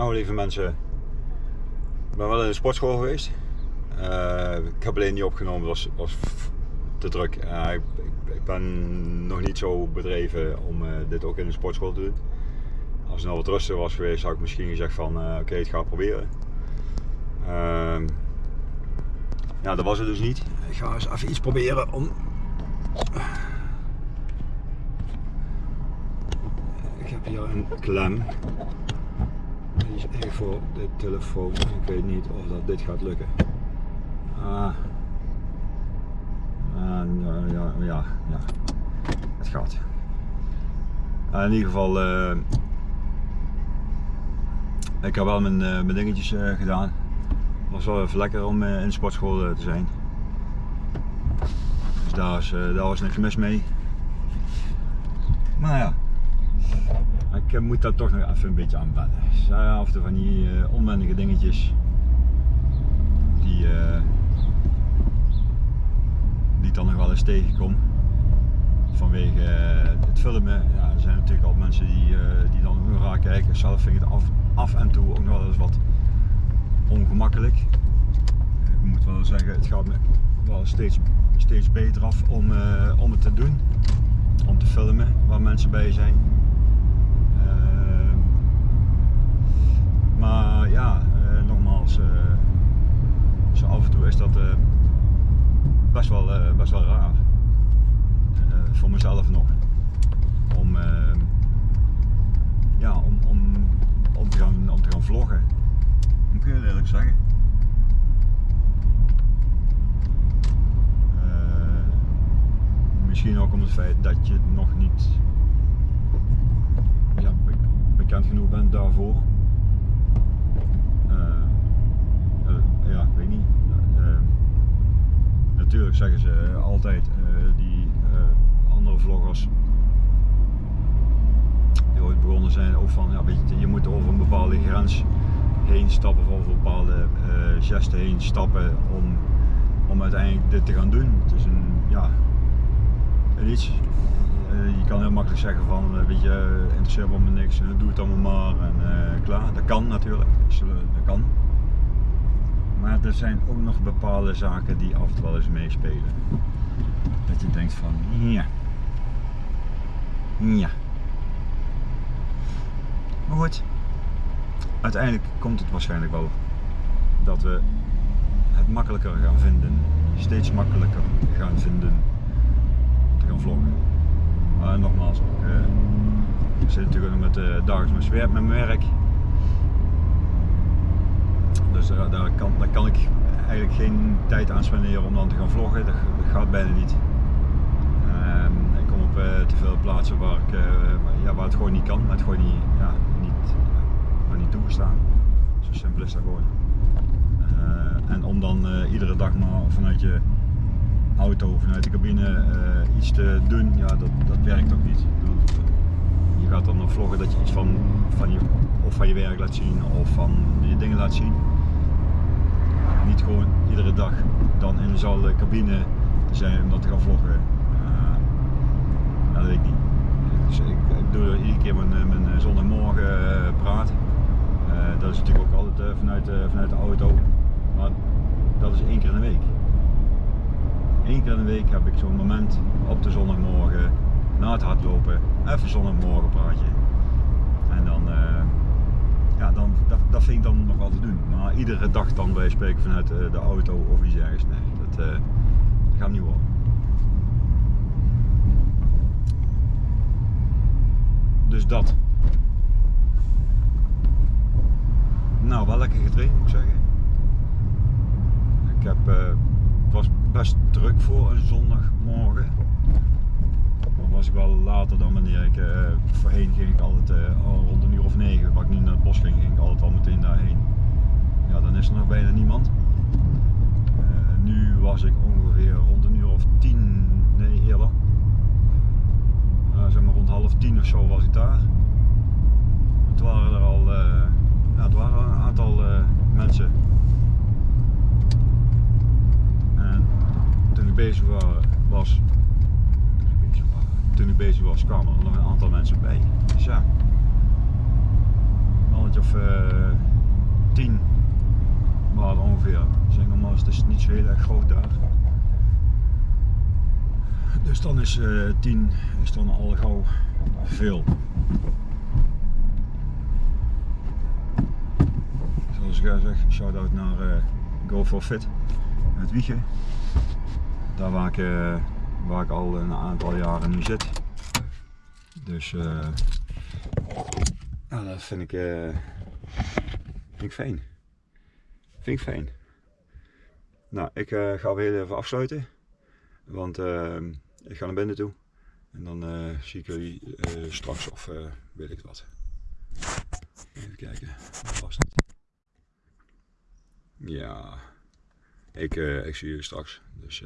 Nou, lieve mensen, ik ben wel in de sportschool geweest. Uh, ik heb alleen niet opgenomen, het was, te druk. Uh, ik, ik, ben nog niet zo bedreven om uh, dit ook in de sportschool te doen. Als het nou wat rustiger was geweest, zou ik misschien gezegd van oké, okay, het ga proberen. Ehm, ja, dat was het dus niet. Ik ga eens even iets proberen om. Ik heb hier een klem. Is voor de telefoon. Ik weet niet of dat dit gaat lukken. Ah. ah ja, ja, ja, ja. Het gaat. Uh, in ieder geval, uh, ik heb wel mijn, uh, mijn dingetjes gedaan. Het was wel even lekker om in de sportschool te zijn. Dus daar, is, daar was niks mis mee. Maar ja, ik moet daar toch nog even een beetje aan wennen. Dus, af en toe van die uh, onwendige dingetjes die, uh, die ik dan nog wel eens tegenkom. Vanwege het filmen. Ja, er zijn natuurlijk al mensen die, die dan ook raar kijken. Zelf vind ik het af, af en toe ook nog wel eens wat ongemakkelijk. Ik moet wel zeggen, het gaat me wel steeds, steeds beter af om, om het te doen. Om te filmen waar mensen bij zijn. Maar ja, uh, nogmaals, uh, zo af en toe is dat uh, best, wel, best wel raar. voor mezelf nog. Om, ja, om, om, om, te gaan, om te gaan vloggen. Moet ik heel eerlijk zeggen. misschien ook om het feit dat je nog niet ja, bekend genoeg bent daarvoor. ja, ik weet niet. Uh, natuurlijk zeggen ze altijd uh, die andere vloggers die ooit begonnen zijn ook van ja, weet je, je moet over een bepaalde grens heen stappen of over bepaalde gesten heen stappen om, om uiteindelijk dit te gaan doen. Het is een ja, iets. je kan heel makkelijk zeggen van weet je, interesseert me niks, doe het allemaal maar en klaar. Dat kan natuurlijk, dat kan. Er zijn ook nog bepaalde zaken die af en toe wel eens meespelen. Dat je denkt van, ja. Ja. Maar goed. Uiteindelijk komt het waarschijnlijk wel dat we het makkelijker gaan vinden. Steeds makkelijker gaan vinden te gaan vloggen. Maar nogmaals, ook, uh, ik zit natuurlijk met uh, dagelijks met mijn werk. Dus daar, kan, daar kan ik eigenlijk geen tijd aan spenderen om dan te gaan vloggen. Dat, gaat bijna niet. Um, ik kom op uh, te veel plaatsen waar, ik, uh, ja, waar het gewoon niet kan, maar het gewoon niet, ja, niet, ja, niet toegestaan. Zo simpel is dat gewoon. en om dan iedere dag maar vanuit je auto, vanuit de cabine iets te doen, ja, dat, dat werkt ook niet. Je gaat dan nog vloggen dat je iets van, van je, of van je werk laat zien of van je dingen laat zien gewoon iedere dag dan in dezelfde cabine zijn om dat te gaan vloggen. Uh, dat weet ik niet. Dus ik, ik doe iedere keer mijn, eh, mijn eh, zondagmorgen praat. Dat is natuurlijk ook altijd vanuit, vanuit de auto. Maar dat is één keer in de week. Eén keer in de week heb ik zo'n moment op de zondagmorgen na het hardlopen, even zondagmorgen praatje. En dan ja, dan, dat, dat vind ik dan nog wel te doen. Iedere dag dan bij spreken vanuit uh, de auto of iets ergens, nee, dat, dat gaat niet worden. Dus dat. Nou, wel lekker getraind moet ik zeggen. Ik heb, uh, het was best druk voor een zondagmorgen was ik wel later dan wanneer ik, voorheen ging ik altijd al rond een uur of negen, waar ik nu naar het bos ging, ging ik altijd al meteen daarheen. Ja, dan is er nog bijna niemand. Uh, nu was ik ongeveer rond een uur of tien, nee eerder. zeg maar rond half tien of zo was ik daar. Het waren er al, ja, het waren een aantal mensen. En toen ik bezig was toen ik bezig was, kwamen er nog een aantal mensen bij. Dus ja, mannetje of uh, 10 waren ongeveer. Is het niet zo heel erg groot daar. Dus dan is uh, 10 is dan al gauw veel. Zoals ik zeg, shout-out naar uh, Go for Fit, het wiegen. Daar waar ik, uh, waar ik al een aantal jaren nu zit. Dus nou, dat vind ik, vind ik fijn. Vind ik fijn. Nou, ik uh, ga weer even afsluiten. Want ik ga naar binnen toe. En dan zie ik jullie straks of weet ik wat. Even kijken. Ja, ik, ik zie jullie straks. Dus